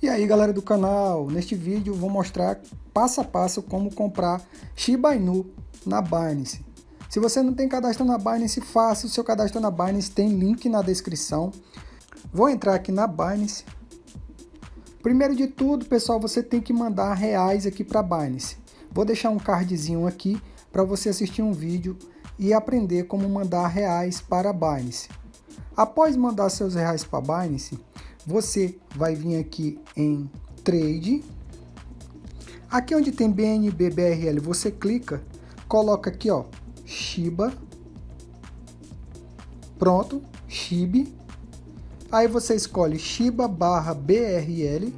E aí galera do canal, neste vídeo vou mostrar passo a passo como comprar Shiba Inu na Binance. Se você não tem cadastro na Binance, faça o seu cadastro na Binance, tem link na descrição. Vou entrar aqui na Binance. Primeiro de tudo, pessoal, você tem que mandar reais aqui para Binance. Vou deixar um cardzinho aqui para você assistir um vídeo e aprender como mandar reais para a Binance. Após mandar seus reais para Binance, você vai vir aqui em Trade. Aqui onde tem BNB BRL, você clica, coloca aqui ó, Shiba. Pronto, SHIB. Aí você escolhe Shiba barra BRL.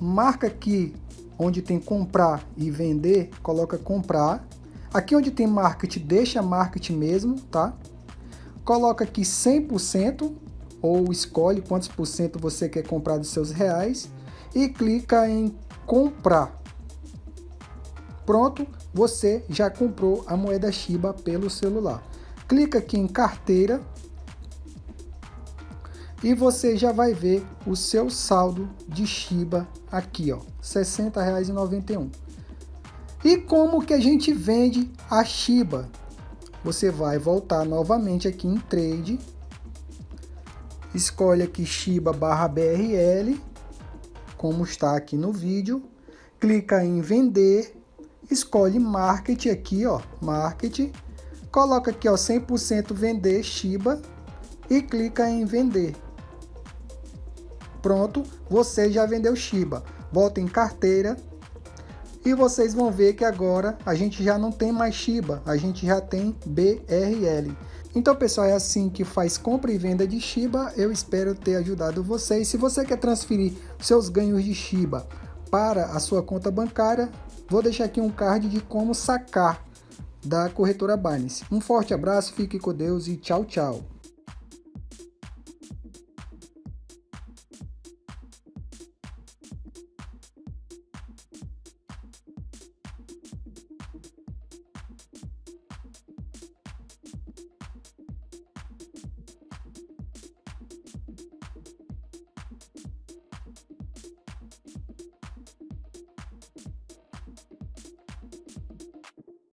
Marca aqui onde tem comprar e vender, coloca comprar. Aqui onde tem market, deixa market mesmo, tá? Coloca aqui 100%, ou escolhe quantos por cento você quer comprar dos seus reais e clica em comprar. Pronto, você já comprou a moeda Shiba pelo celular. Clica aqui em carteira e você já vai ver o seu saldo de Shiba aqui, ó, R$ 60,91. E como que a gente vende a Shiba? Você vai voltar novamente aqui em Trade. Escolhe aqui Shiba barra BRL, como está aqui no vídeo, clica em vender, escolhe Market aqui, ó, Market, coloca aqui, ó, 100% vender Shiba e clica em vender. Pronto, você já vendeu Shiba. Volta em carteira e vocês vão ver que agora a gente já não tem mais Shiba, a gente já tem BRL. Então, pessoal, é assim que faz compra e venda de Shiba. Eu espero ter ajudado vocês. Se você quer transferir seus ganhos de Shiba para a sua conta bancária, vou deixar aqui um card de como sacar da corretora Binance. Um forte abraço, fique com Deus e tchau, tchau.